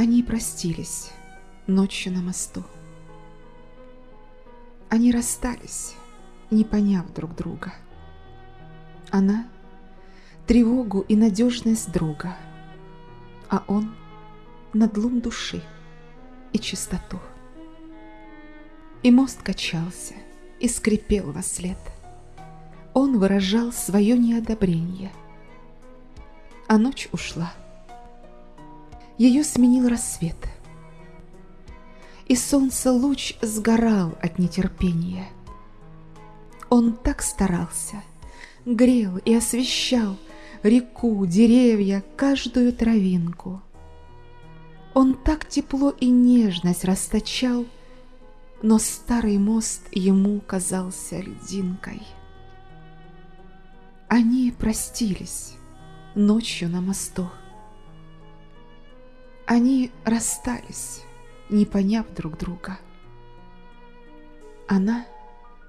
Они простились ночью на мосту. Они расстались, не поняв друг друга. Она — тревогу и надежность друга, а он — надлум души и чистоту. И мост качался и скрипел во след. Он выражал свое неодобрение. А ночь ушла. Ее сменил рассвет. И солнце луч сгорал от нетерпения. Он так старался, грел и освещал реку, деревья, каждую травинку. Он так тепло и нежность расточал, но старый мост ему казался льдинкой. Они простились ночью на мосту. Они расстались, не поняв друг друга. Она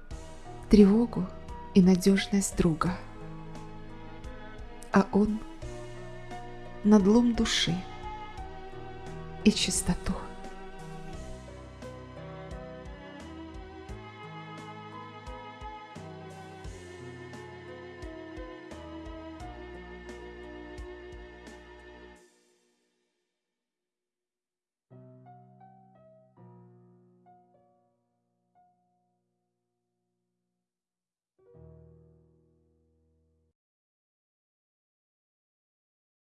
— тревогу и надежность друга, а он — надлом души и чистоту.